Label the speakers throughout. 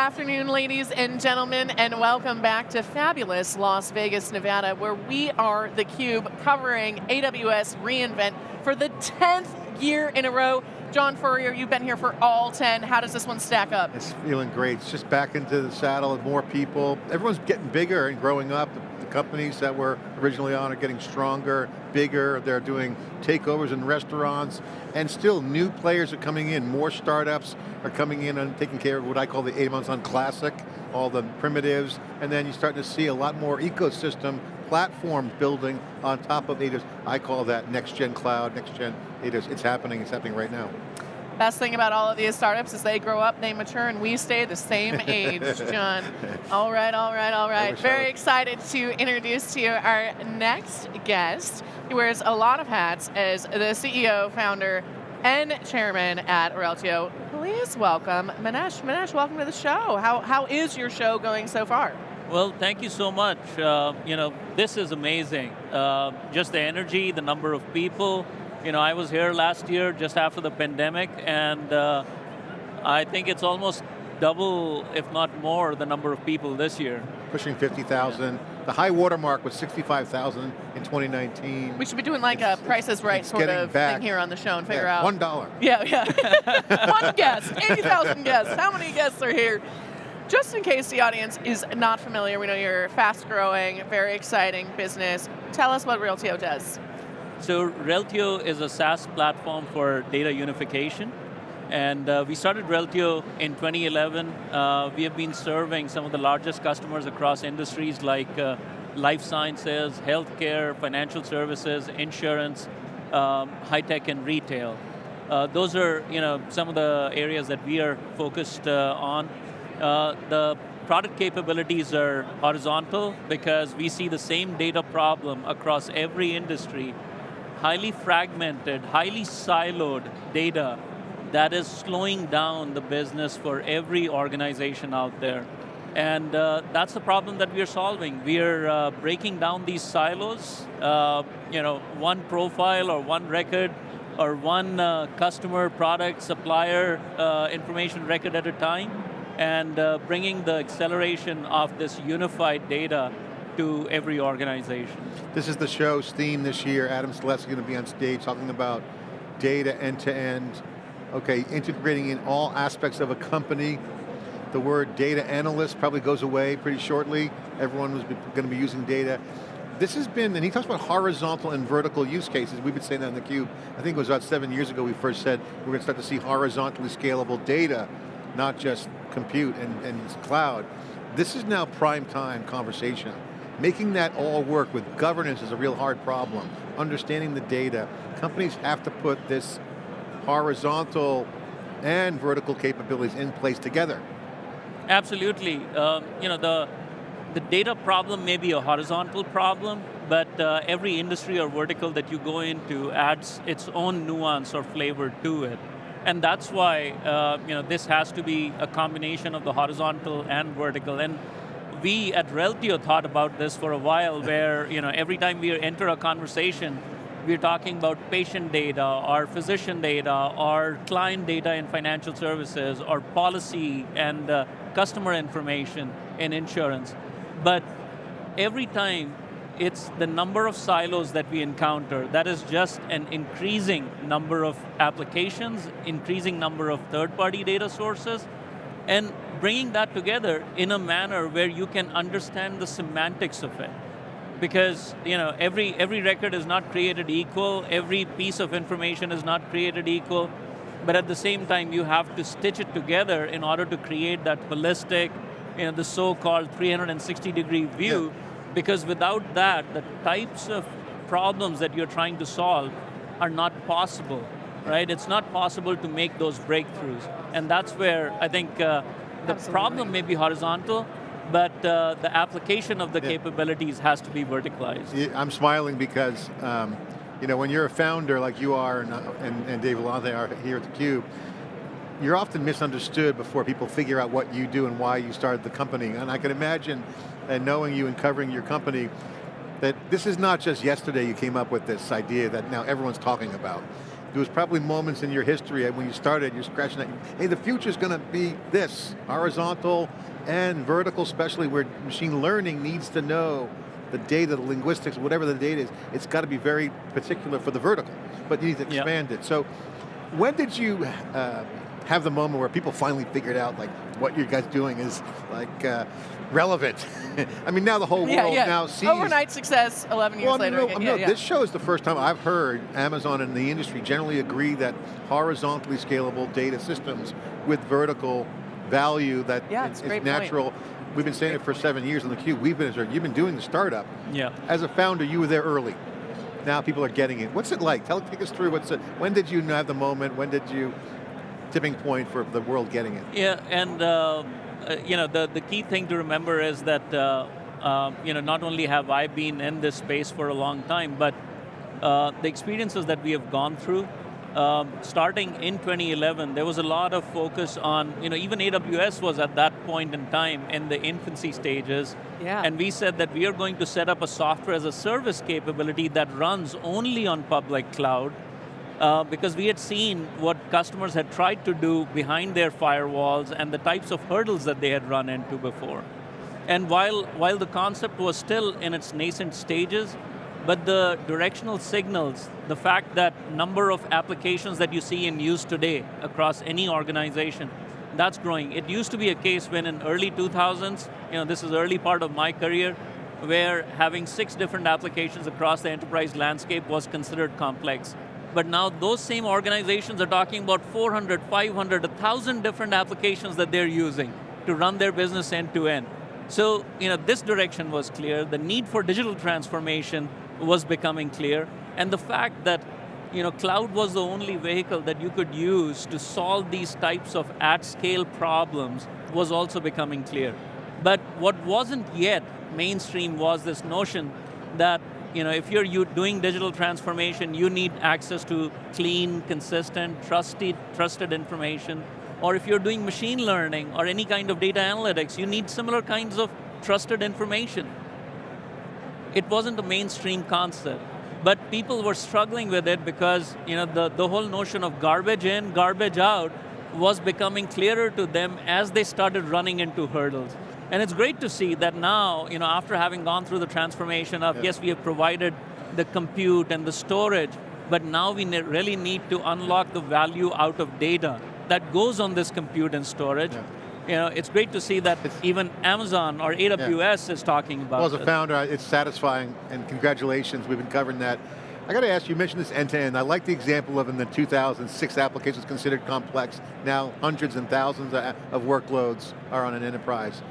Speaker 1: afternoon, ladies and gentlemen, and welcome back to fabulous Las Vegas, Nevada, where we are theCUBE covering AWS reInvent for the 10th year in a row. John Furrier, you've been here for all 10. How does this one stack up?
Speaker 2: It's feeling great. It's just back into the saddle with more people. Everyone's getting bigger and growing up. The companies that were originally on are getting stronger, bigger. They're doing takeovers in restaurants. And still, new players are coming in. More startups are coming in and taking care of what I call the Amazon on Classic, all the primitives. And then you're starting to see a lot more ecosystem platform building on top of AWS. I call that next gen cloud, next gen AWS. It's happening, it's happening right now.
Speaker 1: Best thing about all of these startups is they grow up, they mature, and we stay the same age, John. all right, all right, all right. Very excited to introduce to you our next guest. He wears a lot of hats as the CEO, founder, and chairman at Reltio. Please welcome Manish. Manish, welcome to the show. How, how is your show going so far?
Speaker 3: Well, thank you so much. Uh, you know, this is amazing. Uh, just the energy, the number of people, you know, I was here last year just after the pandemic, and uh, I think it's almost double, if not more, the number of people this year.
Speaker 2: Pushing 50,000. Yeah. The high watermark was 65,000 in 2019.
Speaker 1: We should be doing like it's, a Price is Right sort of back. thing here on the show and figure
Speaker 2: yeah,
Speaker 1: out.
Speaker 2: One dollar.
Speaker 1: Yeah, yeah. One guest, 80,000 guests. How many guests are here? Just in case the audience is not familiar, we know you're fast growing, very exciting business. Tell us what Reltio does.
Speaker 3: So Reltio is a SaaS platform for data unification. And uh, we started Reltio in 2011. Uh, we have been serving some of the largest customers across industries like uh, life sciences, healthcare, financial services, insurance, um, high tech and retail. Uh, those are you know, some of the areas that we are focused uh, on. Uh, the product capabilities are horizontal because we see the same data problem across every industry highly fragmented, highly siloed data that is slowing down the business for every organization out there. And uh, that's the problem that we are solving. We are uh, breaking down these silos, uh, you know, one profile or one record or one uh, customer, product, supplier uh, information record at a time and uh, bringing the acceleration of this unified data to every organization.
Speaker 2: This is the show's theme this year. Adam Selipsky going to be on stage talking about data end-to-end. -end. Okay, integrating in all aspects of a company. The word data analyst probably goes away pretty shortly. Everyone was going to be using data. This has been, and he talks about horizontal and vertical use cases. We've been saying that in the cube. I think it was about seven years ago we first said we're going to start to see horizontally scalable data, not just compute and, and cloud. This is now prime time conversation Making that all work with governance is a real hard problem. Understanding the data, companies have to put this horizontal and vertical capabilities in place together.
Speaker 3: Absolutely. Um, you know, the, the data problem may be a horizontal problem, but uh, every industry or vertical that you go into adds its own nuance or flavor to it. And that's why uh, you know, this has to be a combination of the horizontal and vertical. And we at Reltio thought about this for a while where you know, every time we enter a conversation, we're talking about patient data, or physician data, or client data in financial services, or policy and uh, customer information in insurance. But every time, it's the number of silos that we encounter. That is just an increasing number of applications, increasing number of third-party data sources, and bringing that together in a manner where you can understand the semantics of it. Because you know, every, every record is not created equal, every piece of information is not created equal, but at the same time you have to stitch it together in order to create that holistic, you know, the so-called 360 degree view, yeah. because without that, the types of problems that you're trying to solve are not possible right? It's not possible to make those breakthroughs. And that's where I think uh, the Absolutely. problem may be horizontal, but uh, the application of the yeah. capabilities has to be verticalized.
Speaker 2: I'm smiling because um, you know, when you're a founder like you are and, and, and Dave Vellante are here at theCUBE, you're often misunderstood before people figure out what you do and why you started the company. And I can imagine, and knowing you and covering your company, that this is not just yesterday you came up with this idea that now everyone's talking about. There was probably moments in your history when you started, you're scratching that, hey, the future's going to be this, horizontal and vertical, especially where machine learning needs to know the data, the linguistics, whatever the data is, it's got to be very particular for the vertical, but you need to expand yep. it. So when did you uh, have the moment where people finally figured out like what you guys doing is like uh, relevant. I mean, now the whole
Speaker 1: yeah,
Speaker 2: world
Speaker 1: yeah.
Speaker 2: now sees
Speaker 1: overnight success. Eleven years
Speaker 2: well,
Speaker 1: later.
Speaker 2: No,
Speaker 1: again,
Speaker 2: no,
Speaker 1: yeah,
Speaker 2: this show is the first time I've heard Amazon and the industry generally agree that horizontally scalable data systems with vertical value that
Speaker 1: yeah,
Speaker 2: is,
Speaker 1: is
Speaker 2: natural.
Speaker 1: Point.
Speaker 2: We've been saying it for seven years on theCUBE. We've been, you've been doing the startup.
Speaker 3: Yeah.
Speaker 2: As a founder, you were there early. Now people are getting it. What's it like? Tell, take us through. What's it? When did you have the moment? When did you tipping point for the world getting it?
Speaker 3: Yeah, and uh, uh, you know the the key thing to remember is that uh, uh, you know not only have I been in this space for a long time, but uh, the experiences that we have gone through um, starting in 2011, there was a lot of focus on, you know, even AWS was at that point in time in the infancy stages.
Speaker 1: Yeah.
Speaker 3: And we said that we are going to set up a software as a service capability that runs only on public cloud uh, because we had seen what customers had tried to do behind their firewalls and the types of hurdles that they had run into before. And while, while the concept was still in its nascent stages, but the directional signals, the fact that number of applications that you see in use today across any organization, that's growing. It used to be a case when in early 2000s, you know, this is early part of my career, where having six different applications across the enterprise landscape was considered complex. But now those same organizations are talking about 400, 500, 1,000 different applications that they're using to run their business end to end. So, you know, this direction was clear. The need for digital transformation was becoming clear, and the fact that you know, cloud was the only vehicle that you could use to solve these types of at-scale problems was also becoming clear. But what wasn't yet mainstream was this notion that you know, if you're you doing digital transformation, you need access to clean, consistent, trusted, trusted information. Or if you're doing machine learning or any kind of data analytics, you need similar kinds of trusted information it wasn't a mainstream concept. But people were struggling with it because you know, the, the whole notion of garbage in, garbage out was becoming clearer to them as they started running into hurdles. And it's great to see that now, you know, after having gone through the transformation of, yeah. yes, we have provided the compute and the storage, but now we ne really need to unlock the value out of data that goes on this compute and storage. Yeah you know, it's great to see that it's, even Amazon or AWS yeah. is talking about
Speaker 2: Well, as a founder, it's satisfying, and congratulations, we've been covering that. I got to ask, you mentioned this end-to-end. -end. I like the example of in the 2006 applications considered complex. Now hundreds and thousands uh, of workloads are on an enterprise.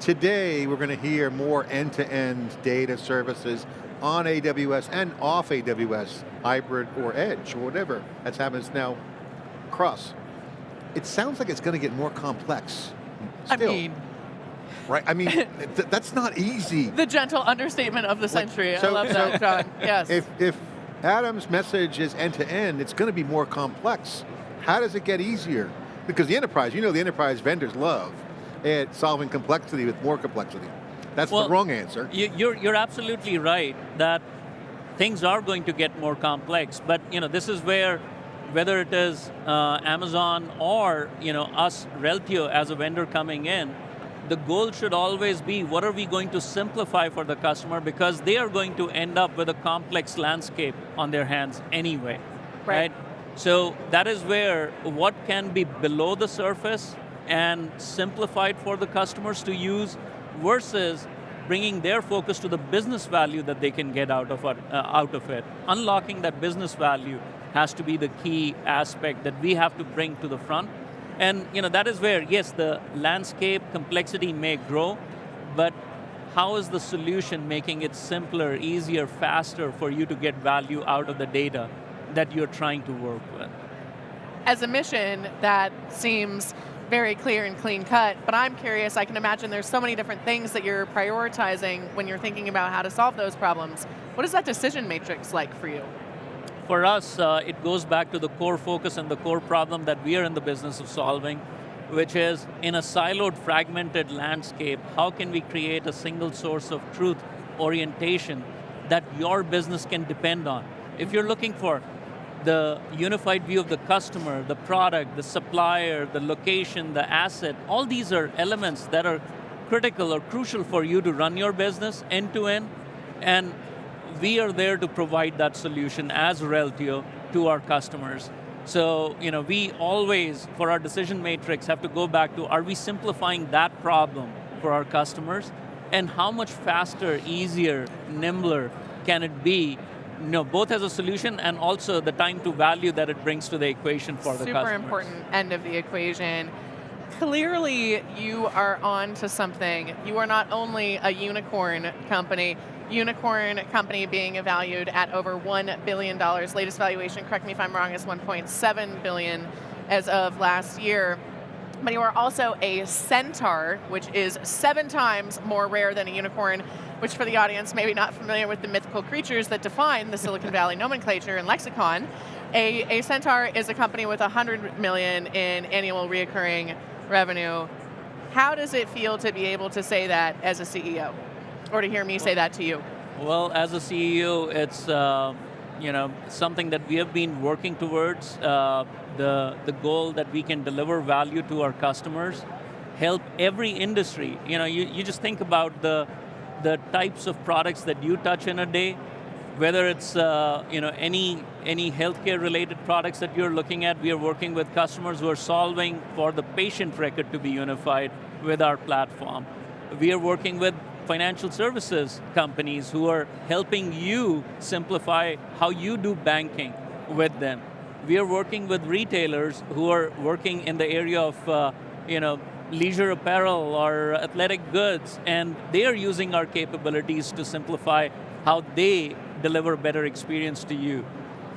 Speaker 2: Today, we're going to hear more end-to-end -end data services on AWS and off AWS, hybrid or edge, or whatever. That's happening now cross it sounds like it's going to get more complex. Still.
Speaker 1: I mean,
Speaker 2: right? I mean, th that's not easy.
Speaker 1: The gentle understatement of the century. Like, so, I love so that, John. Yes.
Speaker 2: If if Adam's message is end to end, it's going to be more complex. How does it get easier? Because the enterprise, you know, the enterprise vendors love at solving complexity with more complexity. That's well, the wrong answer.
Speaker 3: You, you're you're absolutely right that things are going to get more complex, but you know, this is where whether it is uh, Amazon or you know, us, Reltio, as a vendor coming in, the goal should always be what are we going to simplify for the customer because they are going to end up with a complex landscape on their hands anyway, right? right? So that is where what can be below the surface and simplified for the customers to use versus bringing their focus to the business value that they can get out of it, uh, out of it. unlocking that business value has to be the key aspect that we have to bring to the front. And you know, that is where, yes, the landscape complexity may grow, but how is the solution making it simpler, easier, faster for you to get value out of the data that you're trying to work with?
Speaker 1: As a mission, that seems very clear and clean cut, but I'm curious, I can imagine there's so many different things that you're prioritizing when you're thinking about how to solve those problems. What is that decision matrix like for you?
Speaker 3: For us, uh, it goes back to the core focus and the core problem that we are in the business of solving, which is in a siloed, fragmented landscape, how can we create a single source of truth orientation that your business can depend on? If you're looking for the unified view of the customer, the product, the supplier, the location, the asset, all these are elements that are critical or crucial for you to run your business end to end, and we are there to provide that solution as Reltio to our customers. So, you know, we always, for our decision matrix, have to go back to, are we simplifying that problem for our customers? And how much faster, easier, nimbler can it be you know, both as a solution and also the time to value that it brings to the equation for
Speaker 1: Super
Speaker 3: the customer.
Speaker 1: Super important end of the equation. Clearly, you are on to something. You are not only a unicorn company, unicorn company being valued at over $1 billion. Latest valuation, correct me if I'm wrong, is 1.7 billion as of last year. But you are also a centaur, which is seven times more rare than a unicorn, which for the audience maybe not familiar with the mythical creatures that define the Silicon Valley nomenclature and lexicon, a, a centaur is a company with 100 million in annual reoccurring revenue. How does it feel to be able to say that as a CEO? Or to hear me say that to you?
Speaker 3: Well, as a CEO, it's uh, you know something that we have been working towards. Uh, the the goal that we can deliver value to our customers, help every industry. You know, you, you just think about the the types of products that you touch in a day, whether it's uh, you know any any healthcare related products that you're looking at, we are working with customers who are solving for the patient record to be unified with our platform. We are working with financial services companies who are helping you simplify how you do banking with them. We are working with retailers who are working in the area of uh, you know, leisure apparel or athletic goods, and they are using our capabilities to simplify how they deliver better experience to you.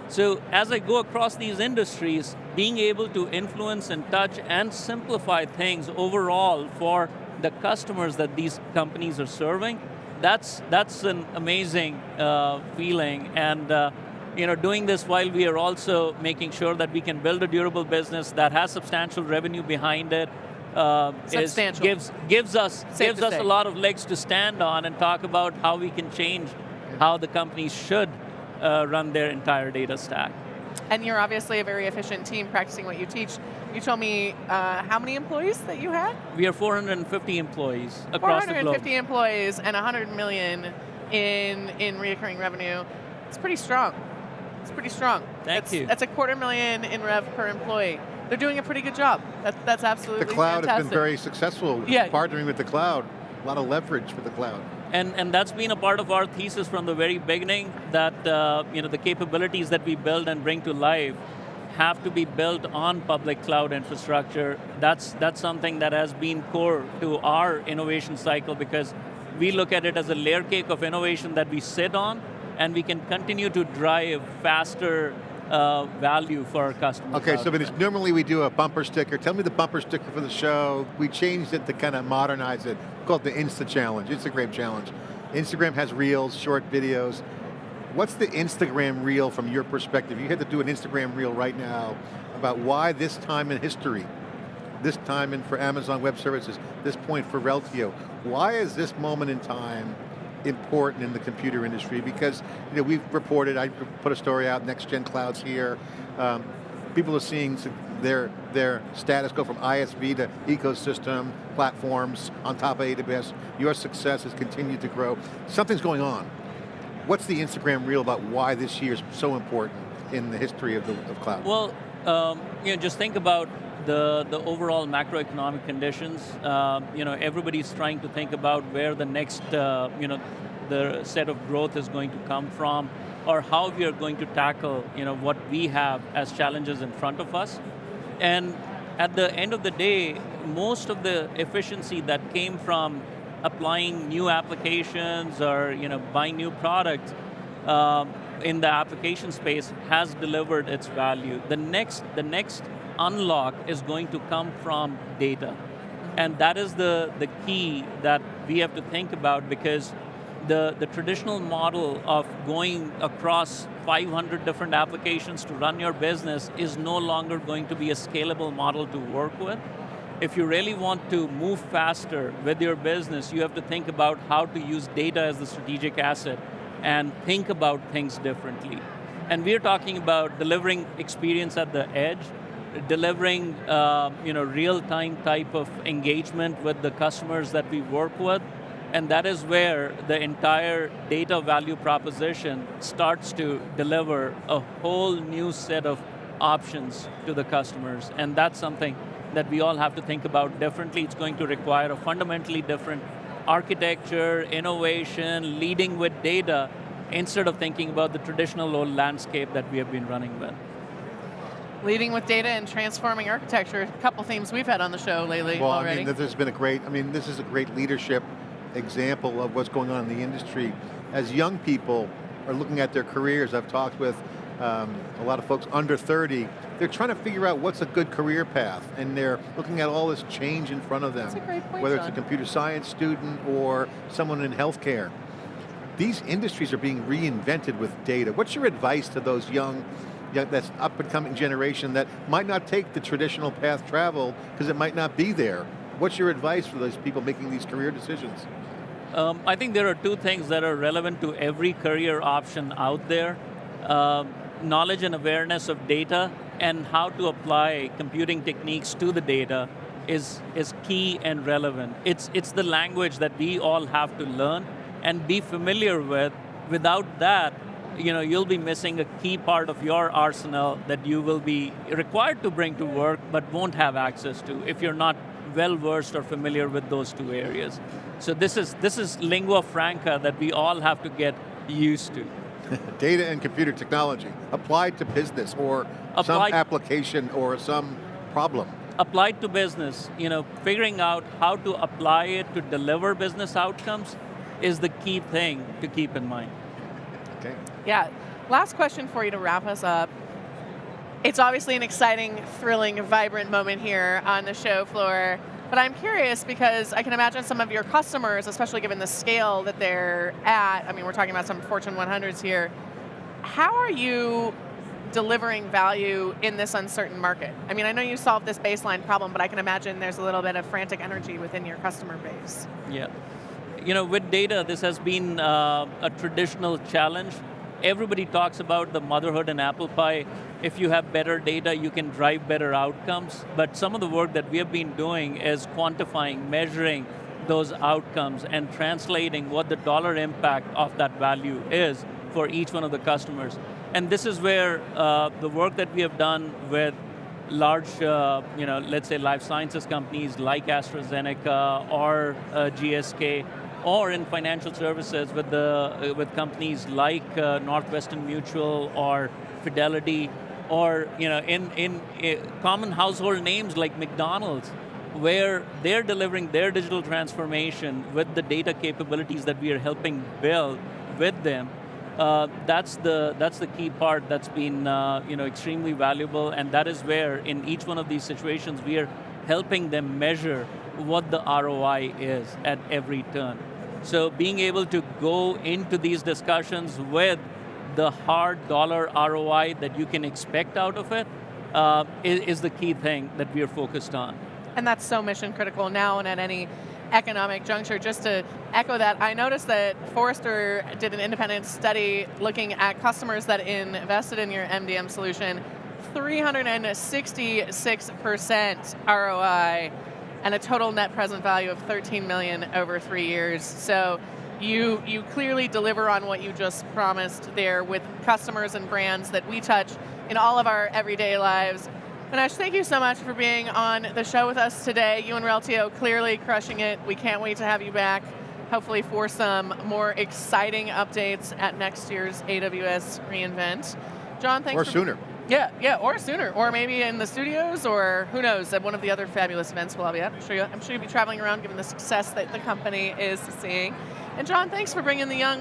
Speaker 3: So as I go across these industries, being able to influence and touch and simplify things overall for the customers that these companies are serving, that's, that's an amazing uh, feeling. And uh, you know, doing this while we are also making sure that we can build a durable business that has substantial revenue behind it, uh, is, gives gives us Safe gives us say. a lot of legs to stand on and talk about how we can change how the companies should uh, run their entire data stack.
Speaker 1: And you're obviously a very efficient team practicing what you teach. You told me uh, how many employees that you had?
Speaker 3: We are 450 employees across the globe.
Speaker 1: 450 employees and 100 million in in reoccurring revenue. It's pretty strong. It's pretty strong.
Speaker 3: Thank
Speaker 1: that's,
Speaker 3: you.
Speaker 1: That's a quarter million in rev per employee. They're doing a pretty good job. That, that's absolutely
Speaker 2: The cloud
Speaker 1: fantastic.
Speaker 2: has been very successful
Speaker 1: yeah.
Speaker 2: partnering with the cloud. A lot of leverage for the cloud.
Speaker 3: And, and that's been a part of our thesis from the very beginning, that uh, you know, the capabilities that we build and bring to life have to be built on public cloud infrastructure. That's, that's something that has been core to our innovation cycle because we look at it as a layer cake of innovation that we sit on, and we can continue to drive faster uh, value for our customers.
Speaker 2: Okay, so normally we do a bumper sticker. Tell me the bumper sticker for the show. We changed it to kind of modernize it. Called the Insta Challenge, Instagram Challenge. Instagram has reels, short videos. What's the Instagram reel from your perspective? You had to do an Instagram reel right now about why this time in history, this time in for Amazon Web Services, this point for Reltio, why is this moment in time important in the computer industry because you know, we've reported, I put a story out, next gen clouds here, um, people are seeing their, their status go from ISV to ecosystem, platforms on top of AWS. Your success has continued to grow. Something's going on. What's the Instagram reel about why this year is so important in the history of, the, of cloud?
Speaker 3: Well, um, you know, just think about the, the overall macroeconomic conditions, uh, you know, everybody's trying to think about where the next, uh, you know, the set of growth is going to come from, or how we are going to tackle, you know, what we have as challenges in front of us. And at the end of the day, most of the efficiency that came from applying new applications or, you know, buying new products, um, in the application space has delivered its value. The next, the next unlock is going to come from data. And that is the, the key that we have to think about because the, the traditional model of going across 500 different applications to run your business is no longer going to be a scalable model to work with. If you really want to move faster with your business, you have to think about how to use data as the strategic asset and think about things differently. And we're talking about delivering experience at the edge, delivering uh, you know, real-time type of engagement with the customers that we work with, and that is where the entire data value proposition starts to deliver a whole new set of options to the customers, and that's something that we all have to think about differently. It's going to require a fundamentally different architecture, innovation, leading with data, instead of thinking about the traditional old landscape that we have been running with.
Speaker 1: Leading with data and transforming architecture, a couple themes we've had on the show lately
Speaker 2: well,
Speaker 1: already.
Speaker 2: I mean, there's been a great, I mean, this is a great leadership example of what's going on in the industry. As young people are looking at their careers, I've talked with um, a lot of folks under 30, they're trying to figure out what's a good career path, and they're looking at all this change in front of them.
Speaker 1: Point,
Speaker 2: whether
Speaker 1: John.
Speaker 2: it's a computer science student or someone in healthcare. These industries are being reinvented with data. What's your advice to those young that's up and coming generation that might not take the traditional path travel because it might not be there. What's your advice for those people making these career decisions?
Speaker 3: Um, I think there are two things that are relevant to every career option out there. Um, knowledge and awareness of data and how to apply computing techniques to the data is, is key and relevant. It's, it's the language that we all have to learn and be familiar with. Without that, you know, you'll be missing a key part of your arsenal that you will be required to bring to work but won't have access to if you're not well versed or familiar with those two areas. So this is, this is lingua franca that we all have to get used to.
Speaker 2: Data and computer technology, applied to business or applied, some application or some problem.
Speaker 3: Applied to business, you know, figuring out how to apply it to deliver business outcomes is the key thing to keep in mind.
Speaker 2: Okay.
Speaker 1: Yeah, last question for you to wrap us up. It's obviously an exciting, thrilling, vibrant moment here on the show floor, but I'm curious because I can imagine some of your customers, especially given the scale that they're at, I mean, we're talking about some Fortune 100s here, how are you delivering value in this uncertain market? I mean, I know you solved this baseline problem, but I can imagine there's a little bit of frantic energy within your customer base.
Speaker 3: Yeah you know, with data, this has been uh, a traditional challenge. Everybody talks about the motherhood and apple pie. If you have better data, you can drive better outcomes. But some of the work that we have been doing is quantifying, measuring those outcomes and translating what the dollar impact of that value is for each one of the customers. And this is where uh, the work that we have done with large, uh, you know, let's say life sciences companies like AstraZeneca or uh, GSK or in financial services with, the, uh, with companies like uh, Northwestern Mutual or Fidelity, or you know, in, in uh, common household names like McDonald's, where they're delivering their digital transformation with the data capabilities that we are helping build with them, uh, that's the that's the key part that's been uh, you know extremely valuable, and that is where in each one of these situations we are helping them measure what the ROI is at every turn. So being able to go into these discussions with the hard dollar ROI that you can expect out of it uh, is, is the key thing that we are focused on.
Speaker 1: And that's so mission critical now and at any economic juncture. Just to echo that, I noticed that Forrester did an independent study looking at customers that invested in your MDM solution, 366% ROI and a total net present value of 13 million over three years. So you, you clearly deliver on what you just promised there with customers and brands that we touch in all of our everyday lives. Manish, thank you so much for being on the show with us today. You and Reltio clearly crushing it. We can't wait to have you back, hopefully for some more exciting updates at next year's AWS reInvent. John, thanks
Speaker 2: Or sooner.
Speaker 1: Yeah, yeah, or sooner, or maybe in the studios, or who knows, at one of the other fabulous events we'll be at. I'm sure, you, I'm sure you'll be traveling around given the success that the company is seeing. And John, thanks for bringing the young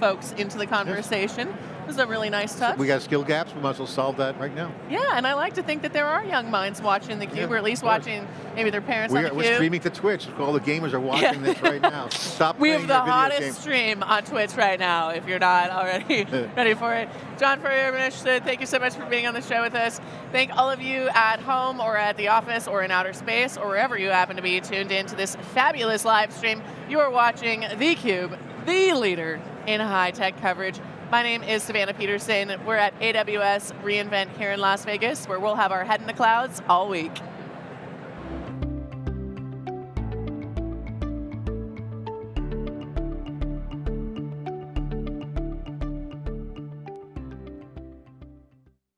Speaker 1: folks into the conversation. Yes. This is a really nice touch.
Speaker 2: We got skill gaps, we might as well solve that right now.
Speaker 1: Yeah, and I like to think that there are young minds watching theCUBE, yeah, or at least watching maybe their parents
Speaker 2: we
Speaker 1: on
Speaker 2: are,
Speaker 1: theCUBE.
Speaker 2: We're streaming to Twitch, all the gamers are watching yeah. this right now. Stop
Speaker 1: We have the hottest stream on Twitch right now, if you're not already ready for it. John Furrier, thank you so much for being on the show with us. Thank all of you at home, or at the office, or in outer space, or wherever you happen to be tuned in to this fabulous live stream. You are watching theCUBE, the leader in high-tech coverage My name is Savannah Peterson. We're at AWS reInvent here in Las Vegas, where we'll have our head in the clouds all week.